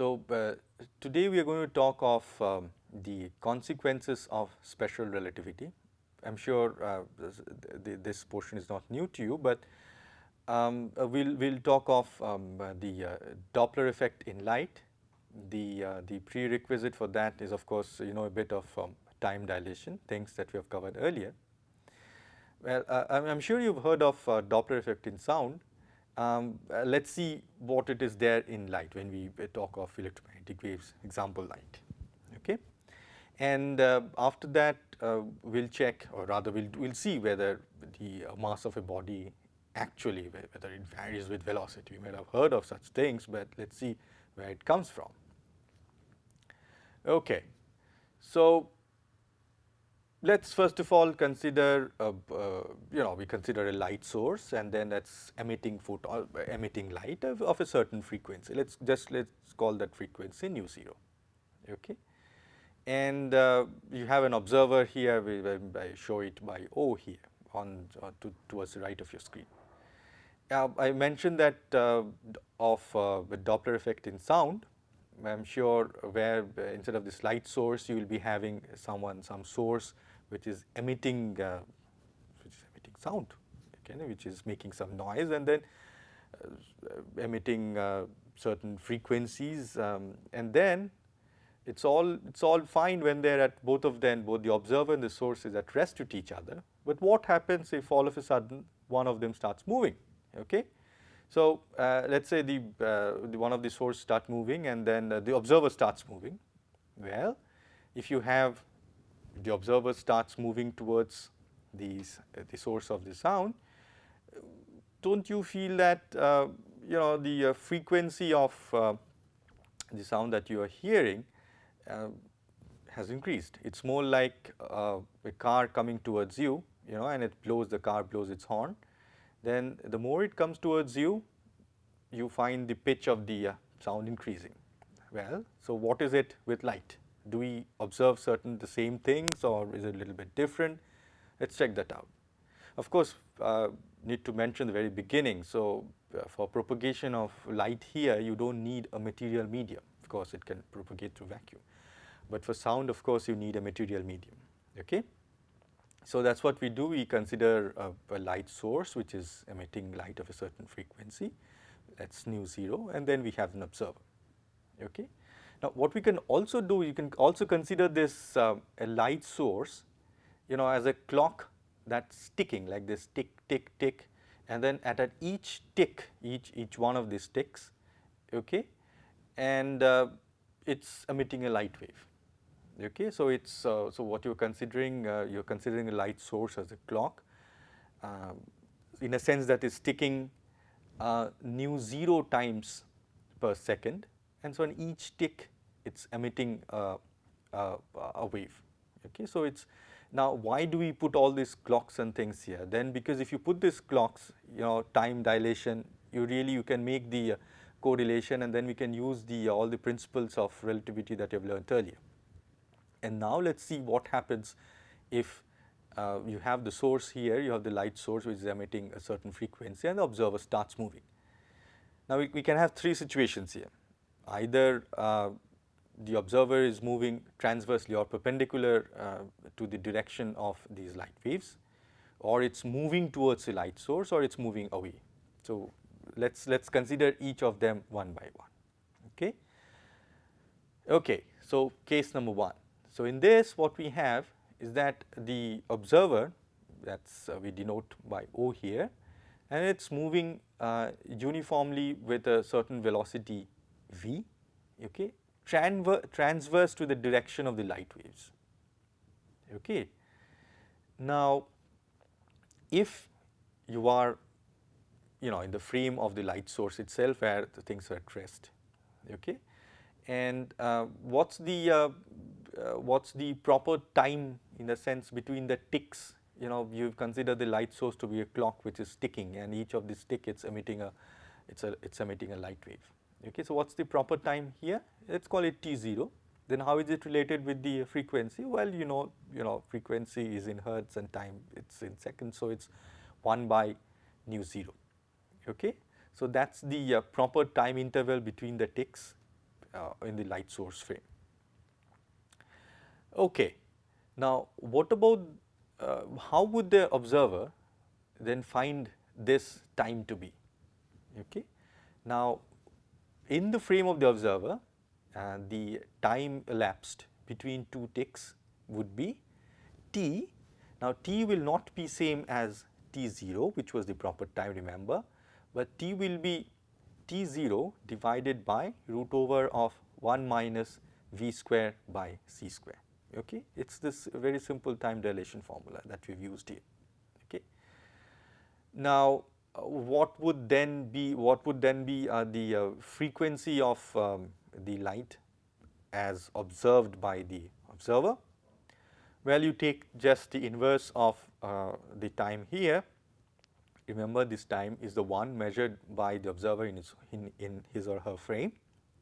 So, uh, today we are going to talk of um, the consequences of special relativity. I am sure uh, this, this, portion is not new to you, but um, uh, we'll, we'll talk of um, uh, the uh, Doppler effect in light. The, uh, the prerequisite for that is of course, you know a bit of um, time dilation, things that we have covered earlier. Well, I'm sure you've heard of Doppler effect in sound um, uh, let us see what it is there in light when we talk of electromagnetic waves example light. Okay. And uh, after that uh, we will check or rather we will we'll see whether the uh, mass of a body actually whether it varies with velocity. We might have heard of such things, but let us see where it comes from. Okay. So, let us first of all consider, uh, uh, you know, we consider a light source and then that is emitting photon, uh, emitting light of, of, a certain frequency. Let us just let us call that frequency nu 0, okay. And uh, you have an observer here, we, I show it by O here on uh, to, towards the right of your screen. I mentioned that uh, of the Doppler effect in sound, I am sure where instead of this light source you will be having someone, some source which is emitting uh, which is emitting sound okay, which is making some noise and then uh, emitting uh, certain frequencies um, and then it's all it's all fine when they're at both of them both the observer and the source is at rest with each other. But what happens if all of a sudden one of them starts moving okay? So uh, let's say the, uh, the, one of the source start moving and then uh, the observer starts moving. Well if you have the observer starts moving towards these, uh, the source of the sound, don't you feel that uh, you know the uh, frequency of uh, the sound that you are hearing uh, has increased. It is more like a car coming towards you, you know and it blows the car blows its horn. Then the more it comes towards you, you find the pitch of the sound increasing. Well, so what is it with light? Do we observe certain the same things or is it a little bit different? Let us check that out. Of course, uh, need to mention the very beginning. So, uh, for propagation of light here you do not need a material medium of course it can propagate through vacuum, but for sound of course you need a material medium. Okay? So, that is what we do we consider a, a, light source which is emitting light of a certain frequency that is nu 0 and then we have an observer. Okay? Now, what we can also do, you can also consider this uh, a light source, you know, as a clock that's ticking like this tick, tick, tick, and then at, at each tick, each each one of these ticks, okay, and uh, it's emitting a light wave. Okay, so it's uh, so what you're considering, uh, you're considering a light source as a clock, um, in a sense that is ticking uh, nu zero times per second and so on each tick it is emitting a, wave. Okay. So, it is now why do we put all these clocks and things here? Then because if you put these clocks, you know time dilation, you really you can make the uh, correlation and then we can use the uh, all the principles of relativity that you have learned earlier. And now let us see what happens if uh, you have the source here, you have the light source which is emitting a certain frequency and the observer starts moving. Now we, we can have three situations here either uh, the observer is moving transversely or perpendicular uh, to the direction of these light waves or it is moving towards the light source or it is moving away. So, let us let us consider each of them one by one. Okay. Okay. So, case number 1. So, in this what we have is that the observer that is uh, we denote by O here and it is moving uh, uniformly with a certain velocity v okay, transverse to the direction of the light waves. Okay. Now, if you are you know in the frame of the light source itself where the things are at rest okay and uh, what's the uh, uh, what's the proper time in the sense between the ticks you know you consider the light source to be a clock which is ticking and each of these tick it's emitting a it's a it's emitting a light wave Okay, so what's the proper time here? Let's call it T0. Then how is it related with the frequency? Well, you know, you know, frequency is in hertz and time it's in seconds, so it's 1 by nu 0. Okay, so that's the uh, proper time interval between the ticks uh, in the light source frame. Okay. Now, what about uh, how would the observer then find this time to be? Okay. Now, in the frame of the observer, uh, the time elapsed between two ticks would be t. Now, t will not be same as t0 which was the proper time remember, but t will be t0 divided by root over of 1 minus v square by c square. Okay. It is this very simple time dilation formula that we have used here. Okay. Now, what would then be what would then be uh, the uh, frequency of um, the light as observed by the observer? Well, you take just the inverse of uh, the time here. Remember this time is the one measured by the observer in his, in, in his or her frame.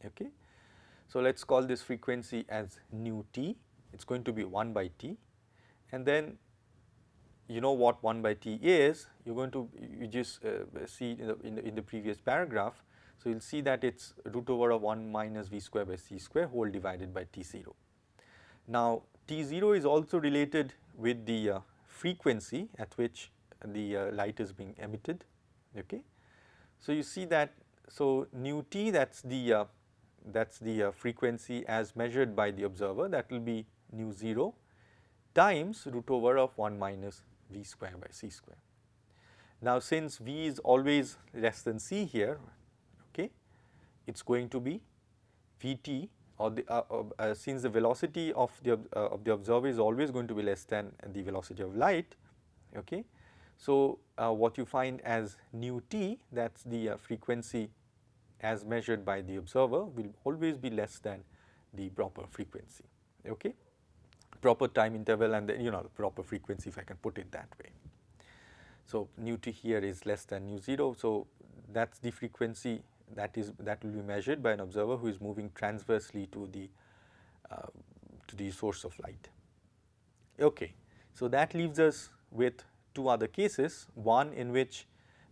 Okay. So, let us call this frequency as nu t, it is going to be 1 by t and then you know what 1 by t is, you are going to you just uh, see in the, in the, in the previous paragraph. So, you will see that it is root over of 1 minus v square by c square whole divided by t 0. Now, t 0 is also related with the uh, frequency at which the uh, light is being emitted. Okay. So, you see that so nu t that is the uh, that is the uh, frequency as measured by the observer that will be nu 0 times root over of 1 minus v square by c square. Now, since v is always less than c here, okay, it is going to be v t or the uh, uh, uh, since the velocity of the uh, of the observer is always going to be less than the velocity of light. Okay. So, uh, what you find as nu t that is the uh, frequency as measured by the observer will always be less than the proper frequency. Okay proper time interval and then you know the proper frequency if I can put it that way. So, nu t here is less than nu 0. So, that is the frequency that is that will be measured by an observer who is moving transversely to the uh, to the source of light. Okay. So, that leaves us with two other cases one in which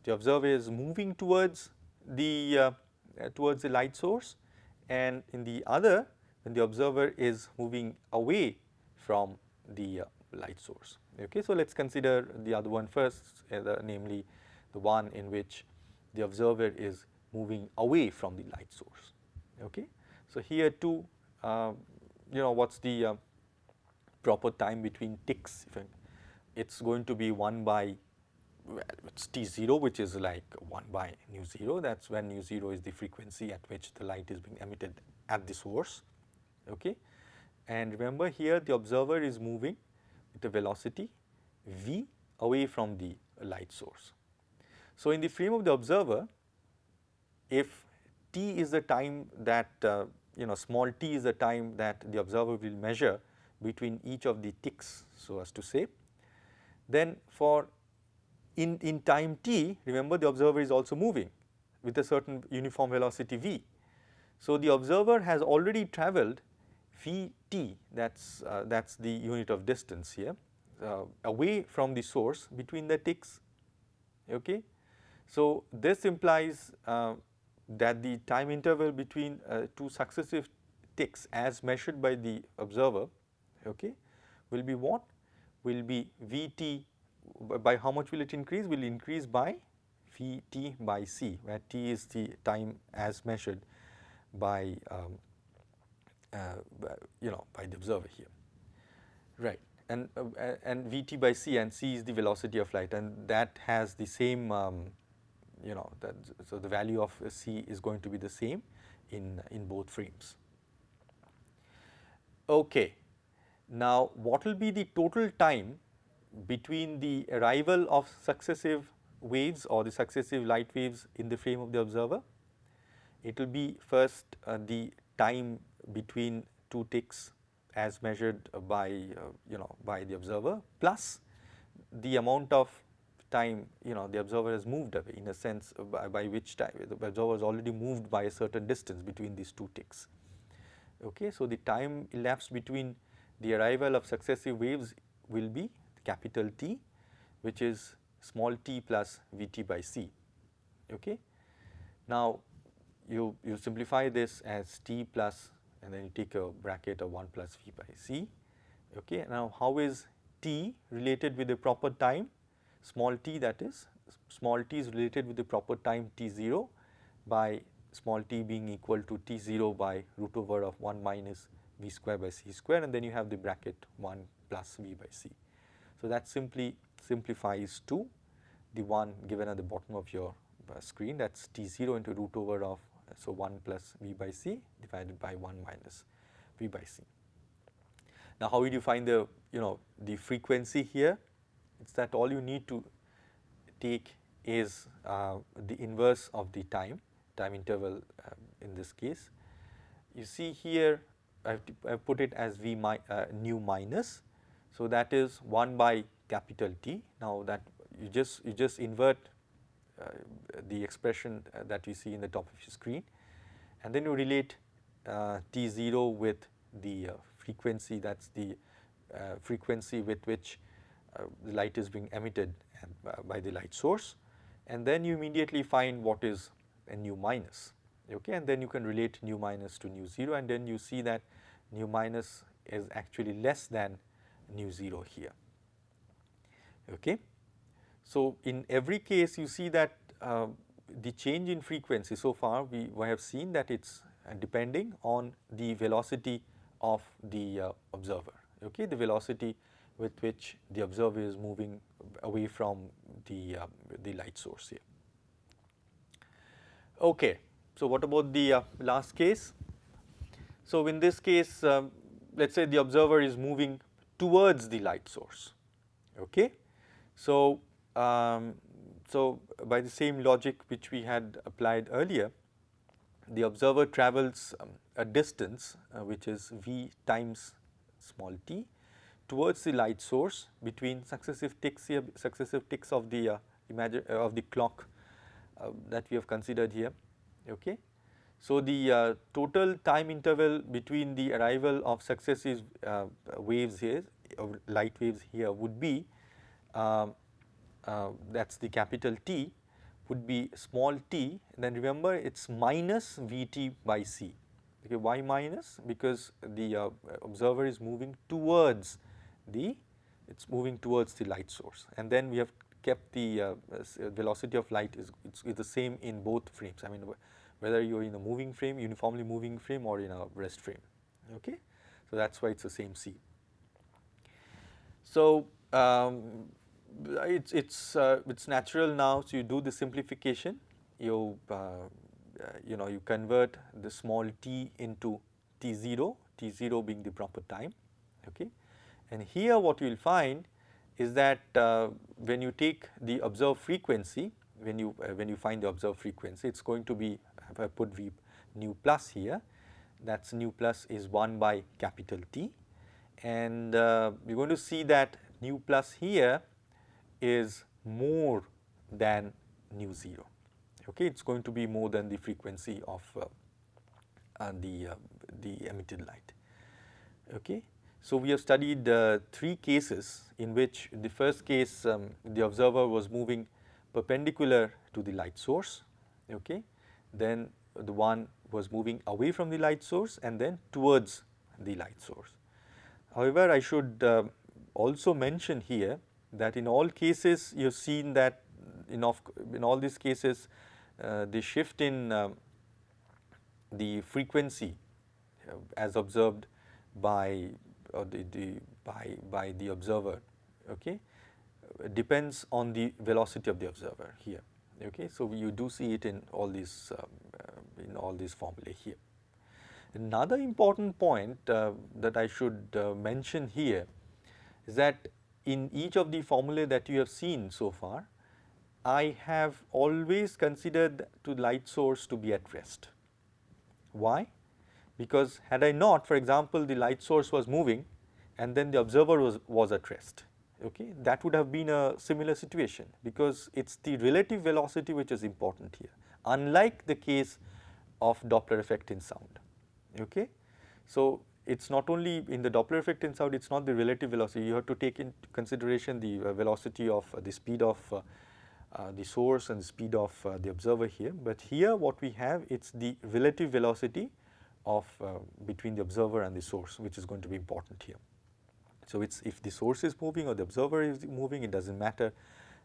the observer is moving towards the uh, towards the light source and in the other when the observer is moving away from the uh, light source. Okay. So, let us consider the other one first uh, namely the one in which the observer is moving away from the light source. Okay. So, here too uh, you know what is the uh, proper time between ticks it is going to be 1 by well it is t 0 which is like 1 by nu 0 that is when nu 0 is the frequency at which the light is being emitted at the source. Okay. And remember here the observer is moving with a velocity v away from the light source. So, in the frame of the observer, if t is the time that uh, you know small t is the time that the observer will measure between each of the ticks so as to say, then for in, in time t remember the observer is also moving with a certain uniform velocity v. So, the observer has already travelled v t that is uh, that is the unit of distance here uh, away from the source between the ticks. Okay. So, this implies uh, that the time interval between uh, two successive ticks as measured by the observer okay, will be what? Will be v t by how much will it increase? Will increase by v t by c where t is the time as measured by um, you know by the observer here. Right. And uh, and vt by c and c is the velocity of light and that has the same um, you know that so the value of c is going to be the same in in both frames. Okay. Now what will be the total time between the arrival of successive waves or the successive light waves in the frame of the observer? It will be first uh, the time between two ticks as measured by uh, you know by the observer plus the amount of time you know the observer has moved away in a sense by, by which time the observer has already moved by a certain distance between these two ticks. Okay. So, the time elapsed between the arrival of successive waves will be capital T which is small t plus Vt by C. Okay. Now, you, you simplify this as t plus and then you take a bracket of 1 plus v by c. Okay. Now, how is t related with the proper time small t that is small t is related with the proper time t 0 by small t being equal to t 0 by root over of 1 minus v square by c square and then you have the bracket 1 plus v by c. So, that simply simplifies to the one given at the bottom of your uh, screen that is t 0 into root over of so 1 plus v by c divided by 1 minus v by c. Now, how you find the you know the frequency here? It is that all you need to take is uh, the inverse of the time, time interval uh, in this case. You see here I have, I have put it as v mi, uh, nu minus. So, that is 1 by capital T. Now, that you just you just invert Uh, the expression uh, that you see in the top of your screen. And then you relate uh, T0 with the uh, frequency that is the uh, frequency with which the light is being emitted by the light source. And then you immediately find what is a nu minus okay? And then you can relate nu minus to nu 0 and then you see that nu minus is actually less than nu 0 here okay. So, in every case you see that uh, the change in frequency so far we, we have seen that it is uh, depending on the velocity of the uh, observer, okay, the velocity with which the observer is moving away from the, uh, the light source here. Okay. So, what about the uh, last case? So, in this case um, let us say the observer is moving towards the light source, okay. So, um, so by the same logic which we had applied earlier, the observer travels um, a distance uh, which is v times small t towards the light source between successive ticks here, successive ticks of the uh, imagine uh, of the clock uh, that we have considered here. Okay. So, the uh, total time interval between the arrival of successive uh, waves here, light waves here would be um, that is the capital T would be small t then remember it is minus Vt by c. Okay, why minus? Because the uh, observer is moving towards the it is moving towards the light source and then we have kept the uh, uh velocity of light is it's, it's, the same in both frames. I mean whether you are in a moving frame, uniformly moving frame or in a rest frame. Okay? So, that is why it is the same c. So, um, it's it's uh, it's natural now. So you do the simplification. You uh, uh, you know you convert the small t into t zero, t zero being the proper time. Okay, and here what you will find is that uh, when you take the observed frequency, when you uh, when you find the observed frequency, it's going to be if I put v nu plus here, that's nu plus is 1 by capital T, and uh, you're going to see that nu plus here is more than nu 0 okay it's going to be more than the frequency of uh, uh, the uh, the emitted light. Okay so we have studied uh, three cases in which the first case um, the observer was moving perpendicular to the light source. Okay then the one was moving away from the light source and then towards the light source. However i should uh, also mention here that in all cases you have seen that in, of, in all these cases uh, the shift in uh, the frequency uh, as observed by the, the, by, by the observer okay, depends on the velocity of the observer here. Okay. So, you do see it in all these um, uh, in all these formulae here. Another important point uh, that I should uh, mention here is that in each of the formulae that you have seen so far, I have always considered to light source to be at rest. Why? Because had I not, for example, the light source was moving and then the observer was, was at rest, okay, that would have been a similar situation because it is the relative velocity which is important here, unlike the case of Doppler effect in sound. Okay. So, it is not only in the Doppler effect in sound, it is not the relative velocity, you have to take into consideration the uh, velocity of uh, the speed of uh, uh, the source and the speed of uh, the observer here, but here what we have it is the relative velocity of uh, between the observer and the source which is going to be important here. So, it is if the source is moving or the observer is moving it does not matter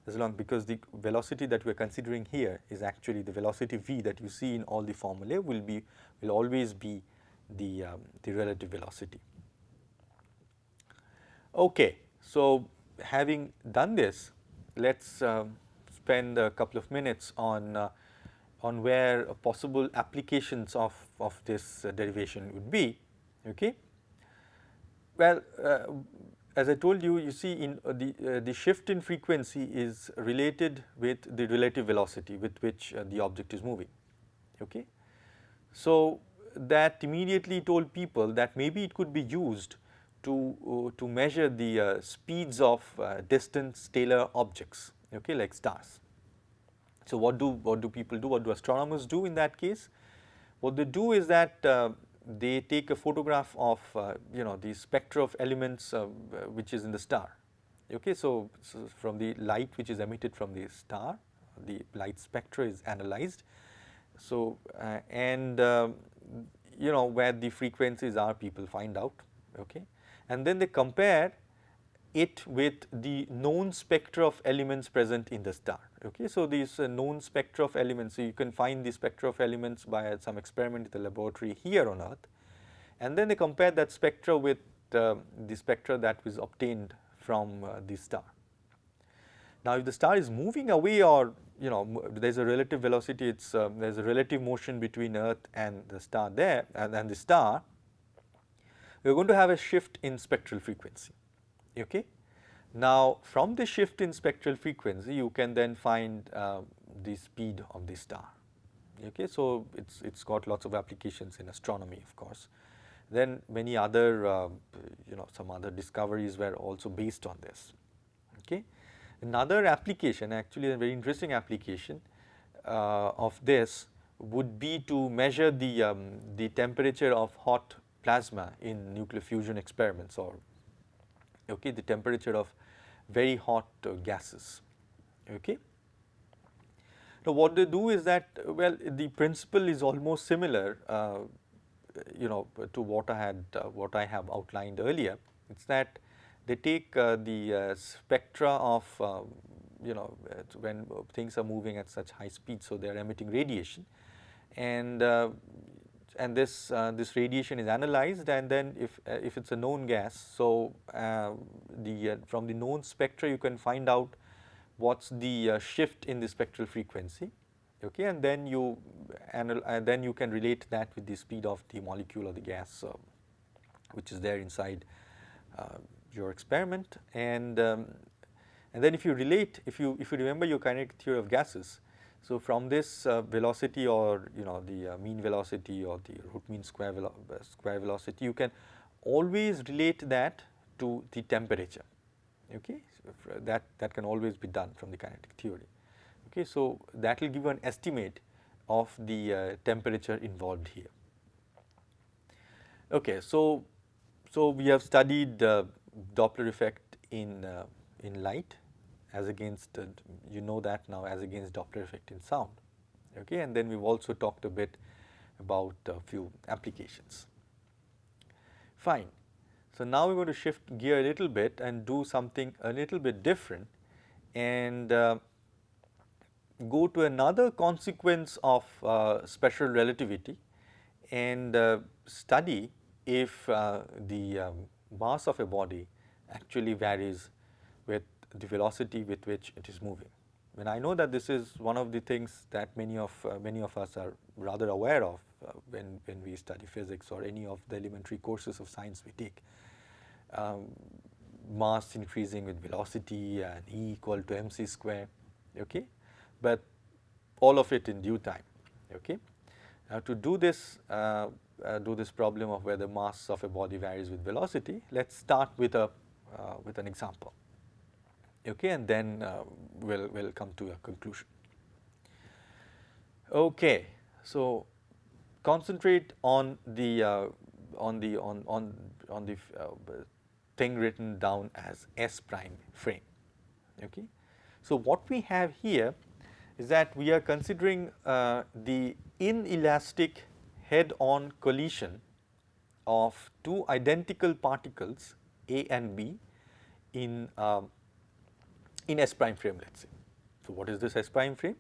as long because the velocity that we are considering here is actually the velocity v that you see in all the formulae will be will always be the, um, the relative velocity. Okay. So, having done this let us um, spend a couple of minutes on uh, on where possible applications of, of this uh, derivation would be. Okay. Well, uh, as I told you, you see in uh, the, uh, the shift in frequency is related with the relative velocity with which uh, the object is moving. Okay. So, that immediately told people that maybe it could be used to, uh, to measure the uh, speeds of distant stellar objects okay, like stars. So, what do, what do people do, what do astronomers do in that case? What they do is that they take a photograph of uh, you know the spectra of elements uh, which is in the star. Okay, so, so, from the light which is emitted from the star, the light spectra is analyzed. So, uh, and um, you know where the frequencies are people find out okay and then they compare it with the known spectra of elements present in the star. Okay. So, these uh, known spectra of elements, so you can find the spectra of elements by some experiment in the laboratory here on earth and then they compare that spectra with uh, the spectra that was obtained from uh, the star. Now, if the star is moving away or you know there is a relative velocity, it is um, there is a relative motion between earth and the star there and, and the star, we are going to have a shift in spectral frequency. Okay. Now, from the shift in spectral frequency, you can then find uh, the speed of the star. Okay. So, it is it's got lots of applications in astronomy of course. Then many other uh, you know some other discoveries were also based on this. Okay. Another application actually a very interesting application uh, of this would be to measure the, um, the temperature of hot plasma in nuclear fusion experiments or okay, the temperature of very hot uh, gases. Okay. Now, what they do is that well the principle is almost similar uh, you know to what I had uh, what I have outlined earlier. It is that they take uh, the uh, spectra of um, you know when things are moving at such high speed. So, they are emitting radiation and uh, and this uh, this radiation is analyzed and then if uh, if it is a known gas. So, uh, the uh, from the known spectra you can find out what is the uh, shift in the spectral frequency okay, and then you and then you can relate that with the speed of the molecule or the gas which is there inside your experiment and um, and then if you relate if you if you remember your kinetic theory of gases so, from this uh, velocity or you know the uh, mean velocity or the root mean square, velo uh, square velocity you can always relate that to the temperature okay? So that that can always be done from the kinetic theory okay? So that will give you an estimate of the uh, temperature involved here okay? So so we have studied doppler effect in uh, in light as against uh, you know that now as against Doppler effect in sound okay and then we have also talked a bit about a few applications. Fine. So, now we are going to shift gear a little bit and do something a little bit different and uh, go to another consequence of uh, special relativity and uh, study if uh, the um, mass of a body actually varies with the velocity with which it is moving. When I know that this is one of the things that many of uh, many of us are rather aware of uh, when, when we study physics or any of the elementary courses of science we take. Um, mass increasing with velocity and E equal to mc square, okay, but all of it in due time. Okay. Now, to do this uh, uh, do this problem of whether mass of a body varies with velocity, let us start with a uh, with an example okay, and then uh, we'll, we'll come to a conclusion. Okay, so concentrate on the uh, on the on on on the uh, thing written down as S prime frame. Okay, So, what we have here is that we are considering uh, the inelastic head on collision of two identical particles A and B in, um, in S prime frame let us say. So, what is this S prime frame?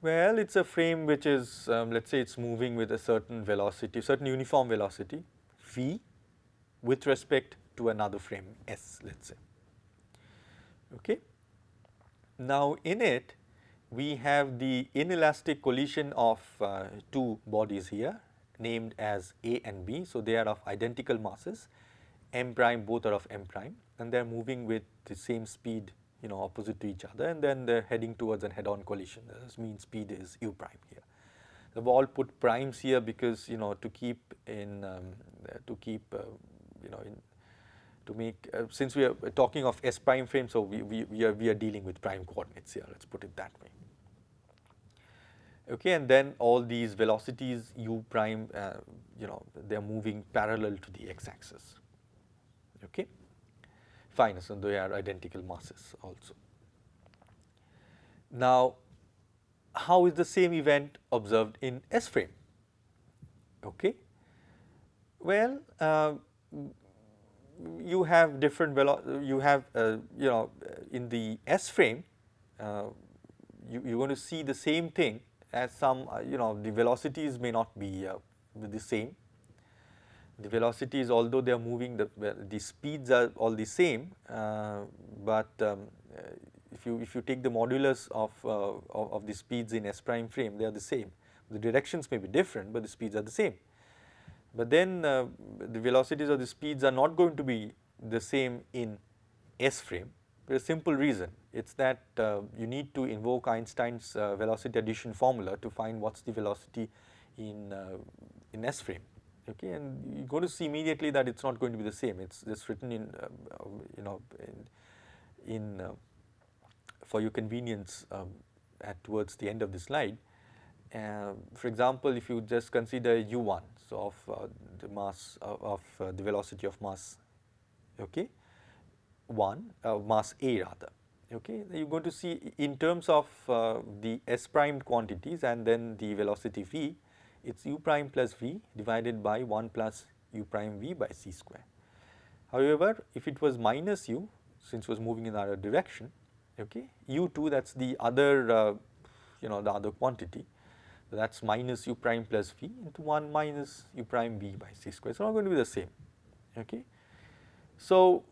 Well, it is a frame which is um, let us say it is moving with a certain velocity, certain uniform velocity v with respect to another frame S let us say. Okay. Now, in it we have the inelastic collision of uh, two bodies here named as A and B. So, they are of identical masses m prime both are of m prime and they are moving with the same speed you know opposite to each other and then they are heading towards a head on collision this means speed is u prime here. So, we all put primes here because you know to keep in um, to keep uh, you know in to make uh, since we are talking of s prime frame. So, we, we, we, are, we are dealing with prime coordinates here let us put it that way. Okay, and then all these velocities u prime uh, you know they are moving parallel to the x axis okay fine so they are identical masses also. Now how is the same event observed in S frame okay well uh, you have different velo you have uh, you know in the S frame uh, you, you're going to see the same thing as some uh, you know the velocities may not be uh, the same the velocities although they are moving the, the speeds are all the same, uh, but um, uh, if you if you take the modulus of, of, of, the speeds in S prime frame they are the same. The directions may be different but the speeds are the same. But then uh, the velocities or the speeds are not going to be the same in S frame for a simple reason. It is that uh, you need to invoke Einstein's uh, velocity addition formula to find what is the velocity in, in S frame okay? And you are going to see immediately that it is not going to be the same. It is just written in uh, you know in, in uh, for your convenience um, at towards the end of the slide. Uh, for example, if you just consider u1 so of uh, the mass of, of uh, the velocity of mass okay? 1 uh, mass a rather okay? You are going to see in terms of the s prime quantities and then the velocity v it is u prime plus v divided by 1 plus u prime v by c square. However, if it was minus u since it was moving in the other direction okay? U2 that is the other uh, you know the other quantity that is minus u prime plus v into 1 minus u prime v by c square. It is not going to be the same okay. So,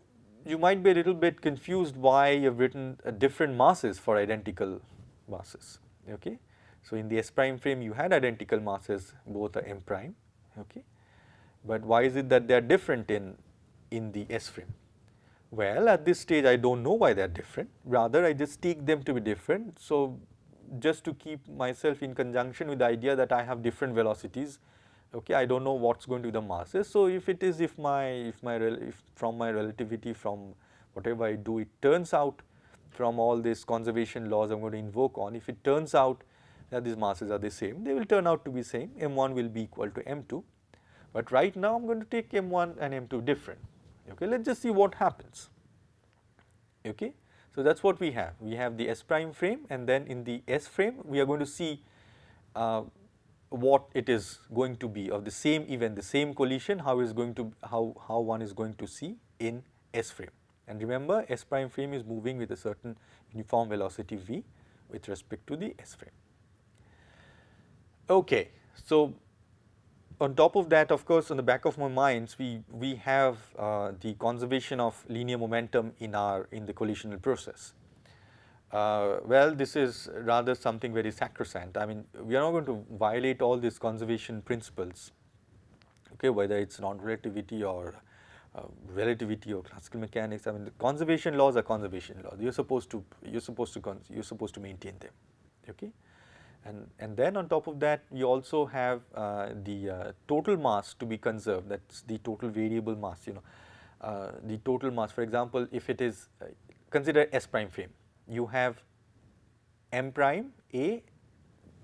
you might be a little bit confused why you have written uh, different masses for identical masses okay. So, in the S prime frame you had identical masses both are m prime okay, but why is it that they are different in, in the S frame? Well at this stage I do not know why they are different rather I just take them to be different. So, just to keep myself in conjunction with the idea that I have different velocities okay I do not know what is going to be the masses. So, if it is if my if my if from my relativity from whatever I do it turns out from all these conservation laws I am going to invoke on if it turns out that these masses are the same, they will turn out to be same, m1 will be equal to m2. But right now I am going to take m1 and m2 different, okay. Let us just see what happens, okay. So, that is what we have, we have the S prime frame and then in the S frame we are going to see uh, what it is going to be of the same event, the same collision, how is going to, how, how one is going to see in S frame. And remember S prime frame is moving with a certain uniform velocity v with respect to the S frame. Okay. So, on top of that of course, on the back of my minds we, we have uh, the conservation of linear momentum in our in the collisional process. Uh, well, this is rather something very sacrosanct. I mean, we are not going to violate all these conservation principles, okay, whether it is non-relativity or uh, relativity or classical mechanics. I mean, the conservation laws are conservation laws. You're supposed to you're supposed to you're supposed to maintain them, okay. And, and then on top of that you also have uh, the uh, total mass to be conserved that is the total variable mass you know uh, the total mass for example if it is uh, consider S prime frame you have m prime a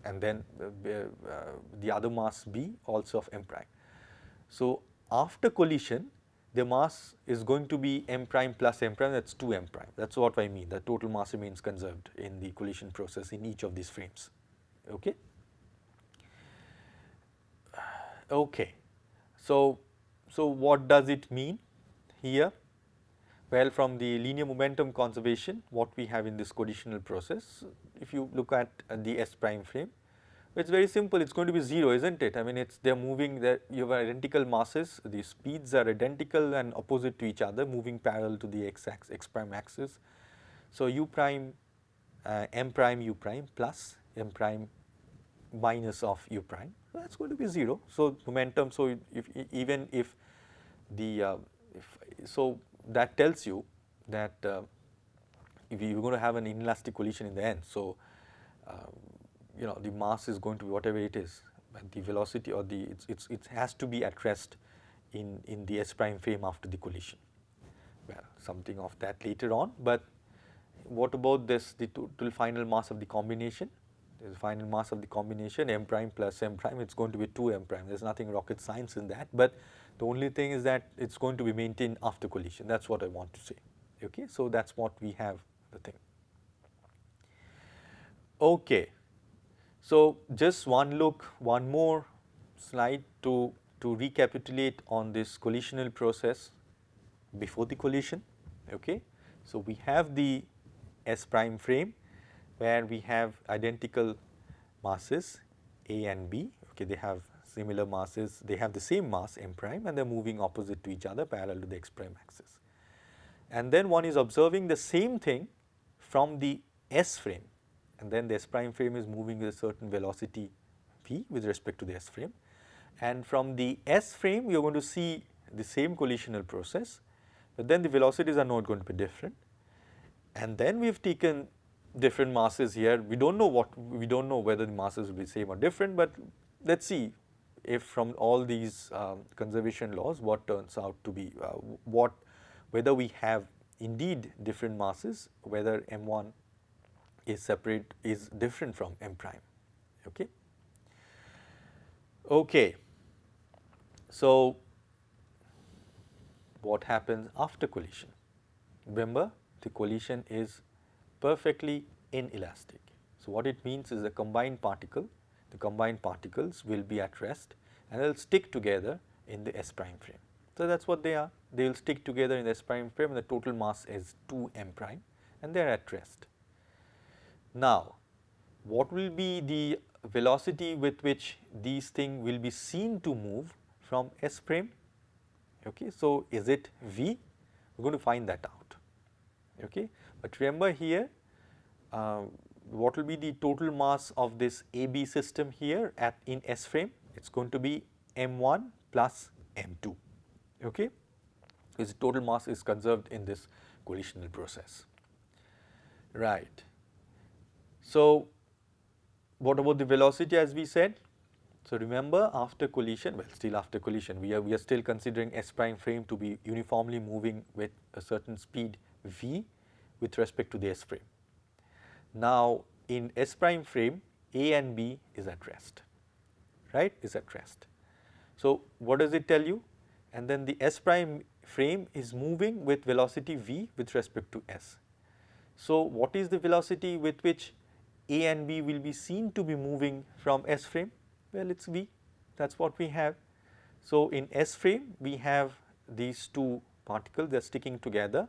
and then uh, uh, the other mass b also of m prime. So, after collision the mass is going to be m prime plus m prime that is 2 m prime that is what I mean the total mass remains conserved in the collision process in each of these frames. Okay. Okay. So, so what does it mean here? Well, from the linear momentum conservation what we have in this collisional process if you look at uh, the S prime frame it's very simple it's going to be 0 isn't it I mean it's they're moving that you have identical masses the speeds are identical and opposite to each other moving parallel to the x axis x prime axis. So, u prime uh, m prime u prime plus m prime minus of u prime that is going to be 0. So, momentum so if even if the uh, if, so that tells you that uh, if you are going to have an inelastic collision in the end. So, uh, you know the mass is going to be whatever it is but the velocity or the it's, it's, it has to be at rest in, in the S prime frame after the collision. Well something of that later on but what about this the total final mass of the combination the final mass of the combination m prime plus m prime it is going to be 2 m prime there is nothing rocket science in that but the only thing is that it is going to be maintained after collision that is what I want to say okay. So that is what we have the thing. Okay. So just one look one more slide to, to recapitulate on this collisional process before the collision okay. So we have the S prime frame where we have identical masses A and B okay they have similar masses they have the same mass m prime and they are moving opposite to each other parallel to the x prime axis. And then one is observing the same thing from the S frame. And then the S prime frame is moving with a certain velocity v with respect to the S frame. And from the S frame you are going to see the same collisional process but then the velocities are not going to be different. And then we have taken different masses here. We do not know what, we do not know whether the masses will be same or different, but let us see if from all these um, conservation laws what turns out to be, uh, what, whether we have indeed different masses, whether m1 is separate, is different from m prime, okay. Okay. So, what happens after collision? Remember the collision is perfectly inelastic. So, what it means is the combined particle, the combined particles will be at rest and they will stick together in the S prime frame. So, that is what they are, they will stick together in the S prime frame and the total mass is 2 m prime and they are at rest. Now, what will be the velocity with which these things will be seen to move from S frame? Okay. So, is it v? We are going to find that out. Okay. But remember here uh, what will be the total mass of this AB system here at in S frame? It is going to be M1 plus M2, okay. Because total mass is conserved in this collisional process, right. So, what about the velocity as we said? So, remember after collision, well still after collision, we are, we are still considering S prime frame to be uniformly moving with a certain speed v with respect to the S frame. Now, in S prime frame A and B is at rest, right is at rest. So, what does it tell you? And then the S prime frame is moving with velocity v with respect to S. So, what is the velocity with which A and B will be seen to be moving from S frame? Well, it is v that is what we have. So, in S frame we have these two particles they are sticking together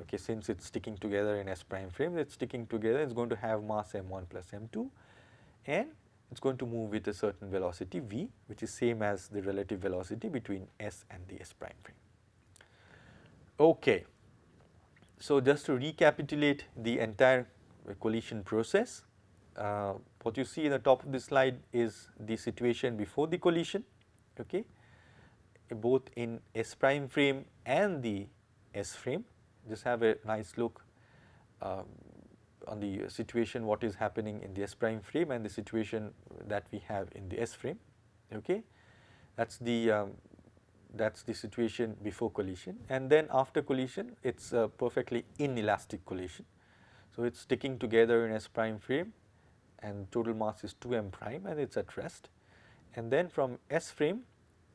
okay since it is sticking together in S prime frame it is sticking together it is going to have mass m1 plus m2 and it is going to move with a certain velocity v which is same as the relative velocity between S and the S prime frame. Okay. So, just to recapitulate the entire collision process, uh, what you see in the top of the slide is the situation before the collision, okay, both in S prime frame and the S frame just have a nice look um, on the situation what is happening in the S prime frame and the situation that we have in the S frame okay? That is the um, that is the situation before collision. And then after collision it is a perfectly inelastic collision. So, it is sticking together in S prime frame and total mass is 2 m prime and it is at rest. And then from S frame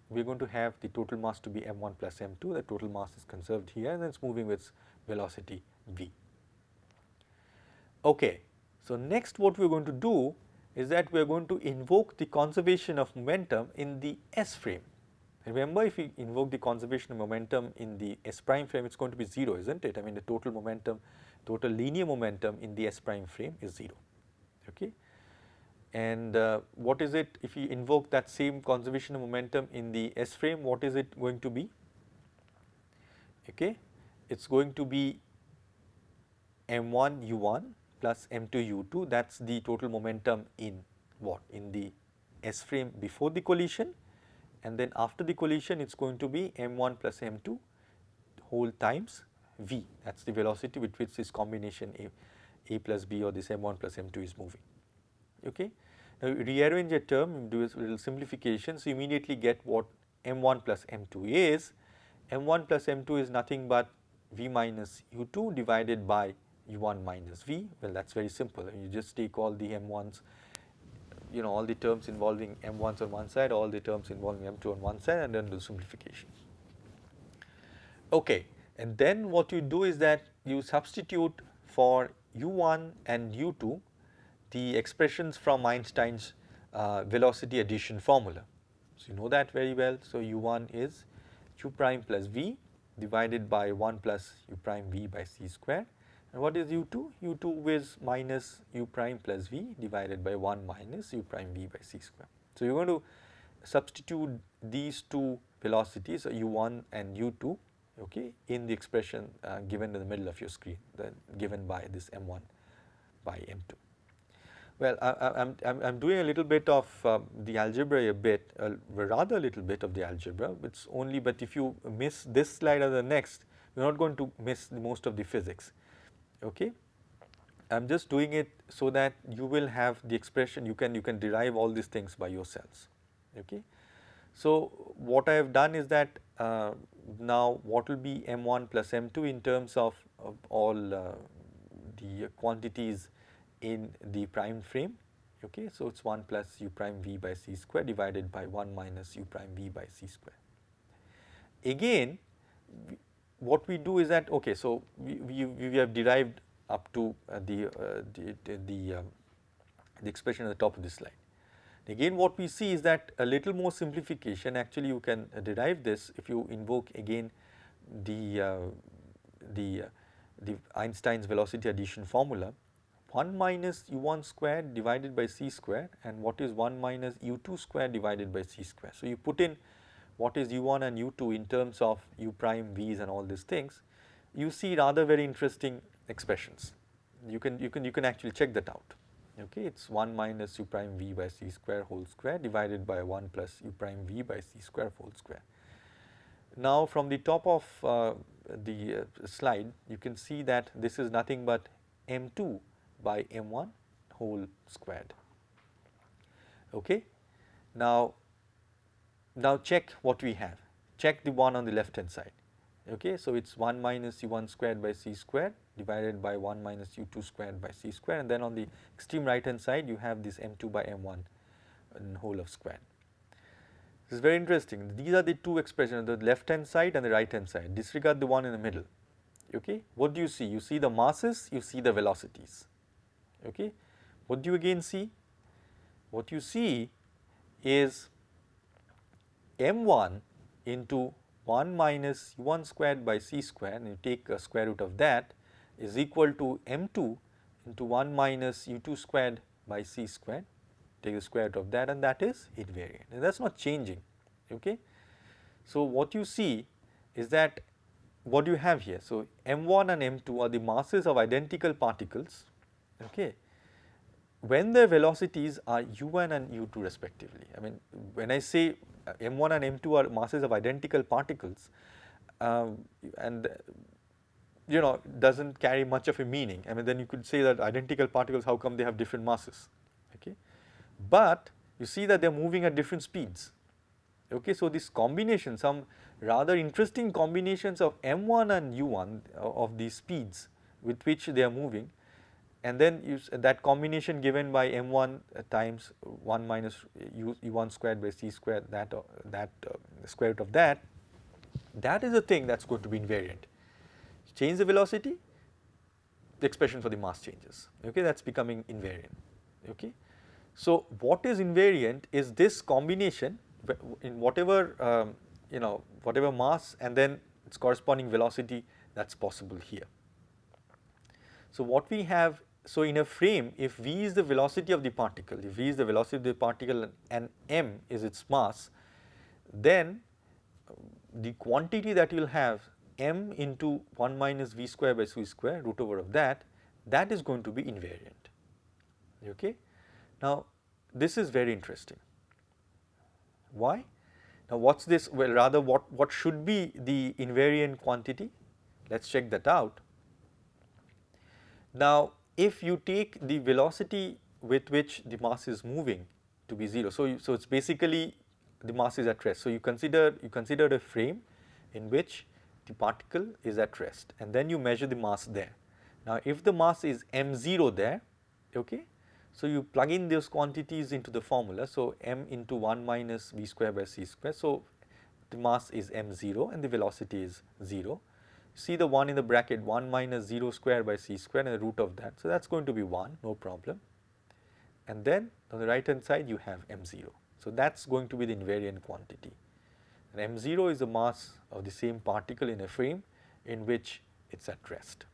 we are going to have the total mass to be m1 plus m2, the total mass is conserved here and then it is moving with velocity v. Okay. So, next what we are going to do is that we are going to invoke the conservation of momentum in the S frame. Remember if we invoke the conservation of momentum in the S prime frame it is going to be 0 is not it I mean the total momentum total linear momentum in the S prime frame is 0 okay. And uh, what is it if you invoke that same conservation of momentum in the S frame what is it going to be? Okay it is going to be m1 u1 plus m2 u2 that is the total momentum in what? In the S frame before the collision. And then after the collision it is going to be m1 plus m2 whole times v. That is the velocity with which this combination a, a plus b or this m1 plus m2 is moving. Okay. Now rearrange a term do a little simplification so immediately get what m1 plus m2 is m1 plus m2 is nothing but v minus u2 divided by u1 minus v well that is very simple you just take all the m1s you know all the terms involving m1s on one side, all the terms involving m2 on one side and then do simplification. Okay. And then what you do is that you substitute for u1 and u2 the expressions from Einstein's uh, velocity addition formula. So, you know that very well. So, u1 is u prime plus v divided by 1 plus u prime v by c square and what is u2? u2 is minus u prime plus v divided by 1 minus u prime v by c square. So, you are going to substitute these two velocities u1 and u2 okay, in the expression uh, given in the middle of your screen given by this m1 by m2. Well, I am I'm, I'm doing a little bit of uh, the algebra a bit, uh, rather a little bit of the algebra, it's only but if you miss this slide or the next, you are not going to miss most of the physics okay. I am just doing it so that you will have the expression you can you can derive all these things by yourselves okay. So, what I have done is that uh, now what will be m1 plus m2 in terms of, of all uh, the quantities in the prime frame okay. So, it is 1 plus u prime v by c square divided by 1 minus u prime v by c square. Again what we do is that okay so we, we, we have derived up to uh, the, uh, the, the, um, the expression at the top of this slide. Again what we see is that a little more simplification actually you can uh, derive this if you invoke again the, uh, the, uh, the Einstein's velocity addition formula 1 minus u1 square divided by c square and what is 1 minus u2 square divided by c square. So, you put in what is u1 and u2 in terms of u prime v's and all these things, you see rather very interesting expressions. You can you can you can actually check that out. Okay, it's 1 minus u prime v by c square whole square divided by 1 plus u prime v by c square whole square. Now from the top of uh, the uh, slide you can see that this is nothing but m2 by m1 whole squared. Okay. Now now check what we have, check the one on the left hand side. Okay, so it is 1 minus u1 squared by c squared divided by 1 minus u2 squared by c squared and then on the extreme right hand side you have this m2 by m1 in uh, whole of squared. This is very interesting. These are the two expressions the left hand side and the right hand side disregard the one in the middle. Okay. What do you see? You see the masses, you see the velocities. Okay. What do you again see? What you see is m1 into 1 minus u1 squared by c squared and you take a square root of that is equal to m2 into 1 minus u2 squared by c squared take the square root of that and that is invariant and that is not changing okay. So, what you see is that what you have here? So, m1 and m2 are the masses of identical particles okay when their velocities are u1 and u2 respectively. I mean when I say m1 and m2 are masses of identical particles um, and you know does not carry much of a meaning. I mean then you could say that identical particles how come they have different masses okay. But you see that they are moving at different speeds okay. So this combination some rather interesting combinations of m1 and u1 uh, of these speeds with which they are moving and then you, that combination given by m1 times 1 minus u, u1 squared by c squared that uh, that uh, square root of that that is the thing that is going to be invariant. Change the velocity the expression for the mass changes okay that is becoming invariant okay. So what is invariant is this combination in whatever um, you know whatever mass and then its corresponding velocity that is possible here. So what we have so in a frame if v is the velocity of the particle, if v is the velocity of the particle and m is its mass, then the quantity that you will have m into 1 minus v square by c square root over of that, that is going to be invariant. Okay. Now this is very interesting. Why? Now what is this? Well rather what, what should be the invariant quantity? Let us check that out. Now if you take the velocity with which the mass is moving to be 0. So, you, so it is basically the mass is at rest. So, you consider you consider a frame in which the particle is at rest and then you measure the mass there. Now, if the mass is m0 there, okay, so you plug in those quantities into the formula. So, m into 1 minus v square by c square. So, the mass is m0 and the velocity is 0 see the 1 in the bracket 1 minus 0 square by c square and the root of that. So, that is going to be 1 no problem and then on the right hand side you have m0. So, that is going to be the invariant quantity and m0 is the mass of the same particle in a frame in which it is at rest.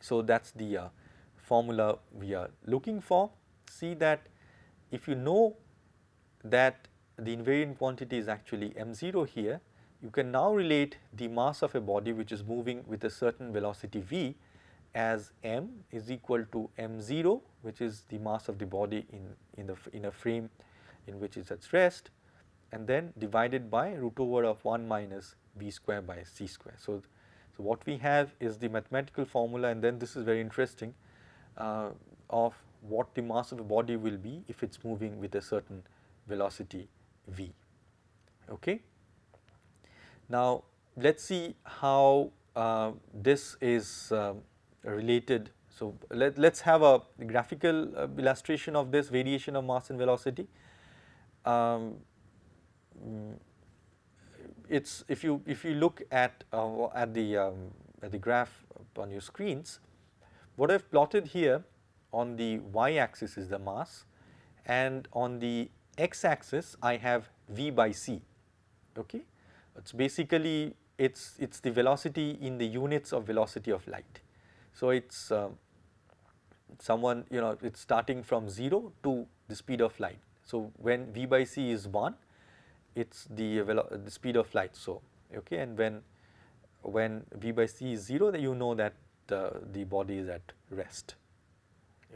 So, that is the uh, formula we are looking for. See that if you know that the invariant quantity is actually m0 here you can now relate the mass of a body which is moving with a certain velocity v as m is equal to m0 which is the mass of the body in, in, the, in a frame in which it is at rest and then divided by root over of 1 minus v square by c square. So, so what we have is the mathematical formula and then this is very interesting uh, of what the mass of a body will be if it is moving with a certain velocity v. Okay. Now, let us see how uh, this is uh, related. So, let us have a graphical uh, illustration of this variation of mass and velocity. Um, it's if you if you look at uh, at the um, at the graph on your screens, what I've plotted here on the y axis is the mass and on the x axis I have v by c okay it's basically it's it's the velocity in the units of velocity of light. So it's uh, someone you know it's starting from 0 to the speed of light. So when v by c is 1 it's the, the speed of light so okay and when when v by c is 0 then you know that uh, the body is at rest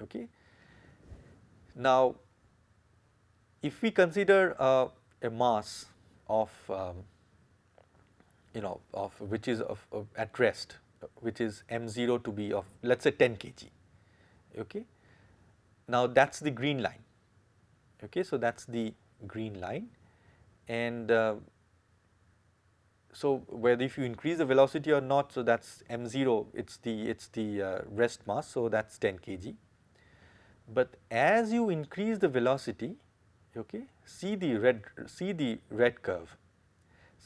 okay. Now if we consider uh, a mass of um, you know of which is of, of at rest which is m0 to be of let us say 10 kg okay. Now that is the green line okay so that is the green line and uh, so whether if you increase the velocity or not so that is m0 it is the it is the uh, rest mass so that is 10 kg. But as you increase the velocity okay see the red see the red curve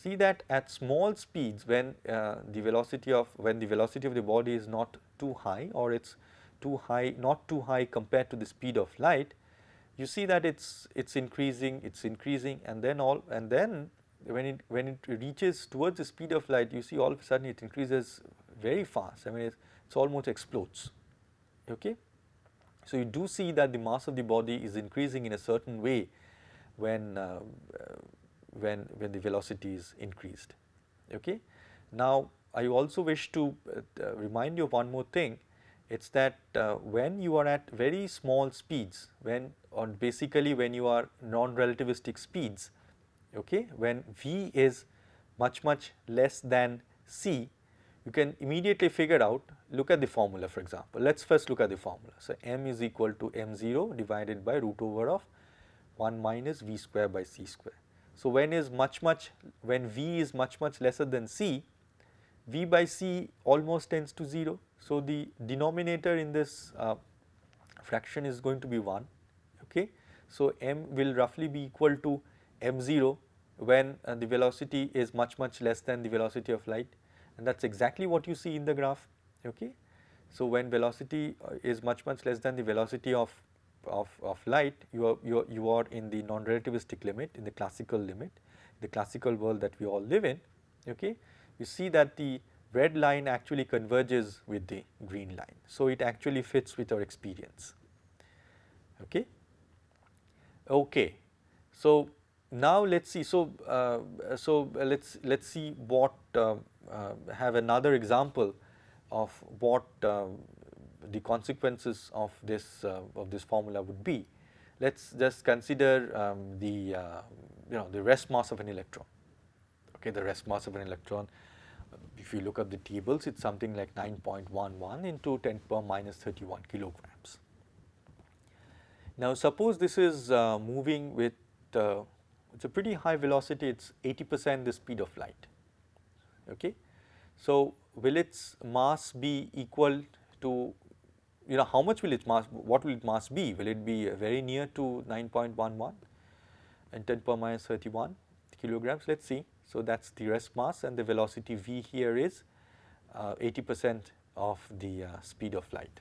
see that at small speeds when uh, the velocity of when the velocity of the body is not too high or it's too high not too high compared to the speed of light you see that it's it's increasing it's increasing and then all and then when it when it reaches towards the speed of light you see all of a sudden it increases very fast. I mean it's, it's almost explodes. Okay? So you do see that the mass of the body is increasing in a certain way when uh, when, when the velocity is increased. Okay. Now, I also wish to uh, uh, remind you of one more thing, it is that uh, when you are at very small speeds, when or basically when you are non-relativistic speeds, okay, when v is much much less than c, you can immediately figure out, look at the formula for example. Let us first look at the formula. So, m is equal to m0 divided by root over of 1 minus v square by c square. So, when is much much when V is much much lesser than C V by C almost tends to 0. So, the denominator in this uh, fraction is going to be 1 okay. So, m will roughly be equal to m0 when uh, the velocity is much much less than the velocity of light and that is exactly what you see in the graph okay. So, when velocity uh, is much much less than the velocity of, of, of light you are, you are, you are in the non-relativistic limit in the classical limit the classical world that we all live in okay you see that the red line actually converges with the green line. So, it actually fits with our experience. Okay. Okay. So, now let us see. So, uh, so let us let us see what uh, uh, have another example of what uh, the consequences of this uh, of this formula would be. Let us just consider um, the uh, you know the rest mass of an electron okay the rest mass of an electron if you look at the tables it is something like 9.11 into 10 power minus 31 kilograms. Now suppose this is uh, moving with uh, it is a pretty high velocity it is 80 percent the speed of light okay. So will its mass be equal to you know how much will its mass what will its mass be will it be very near to 9.11 and 10 power minus 31 kilograms let us see so, that is the rest mass and the velocity v here is uh, 80 percent of the uh, speed of light.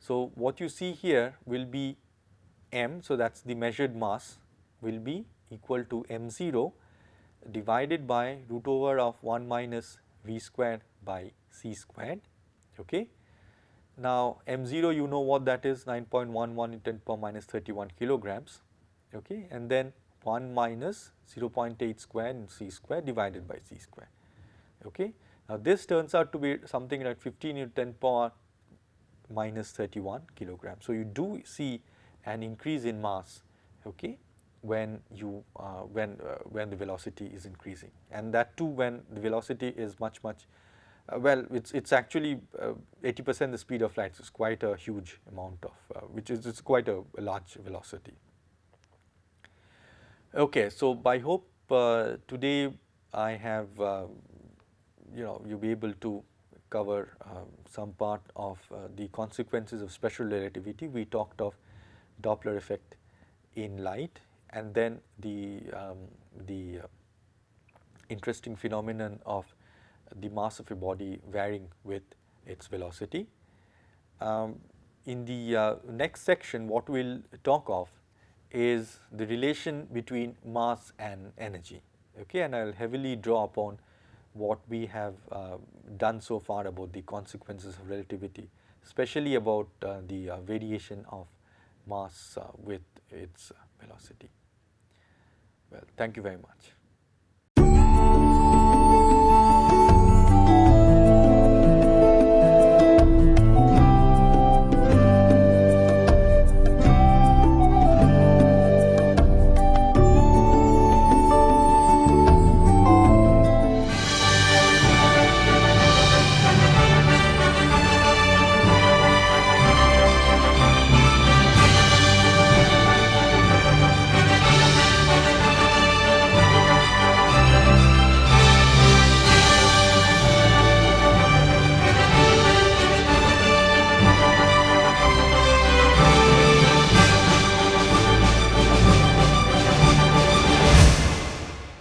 So, what you see here will be m. So, that is the measured mass will be equal to m 0 divided by root over of 1 minus v squared by c squared. Okay. Now, m 0 you know what that is 9.11 in 10 power minus 31 kilograms okay. and then 1 minus 0.8 square and c square divided by c square. Okay. Now, this turns out to be something like 15 into 10 power minus 31 kilograms. So, you do see an increase in mass okay, when you uh, when uh, when the velocity is increasing and that too when the velocity is much much uh, well it's it's actually uh, 80 percent the speed of light so it's quite a huge amount of uh, which is it's quite a, a large velocity. Okay, so I hope uh, today I have uh, you know you will be able to cover uh, some part of uh, the consequences of special relativity. We talked of Doppler effect in light and then the um, the uh, interesting phenomenon of the mass of a body varying with its velocity. Um, in the uh, next section what we will talk of is the relation between mass and energy okay and I will heavily draw upon what we have uh, done so far about the consequences of relativity especially about uh, the uh, variation of mass uh, with its velocity. Well, thank you very much.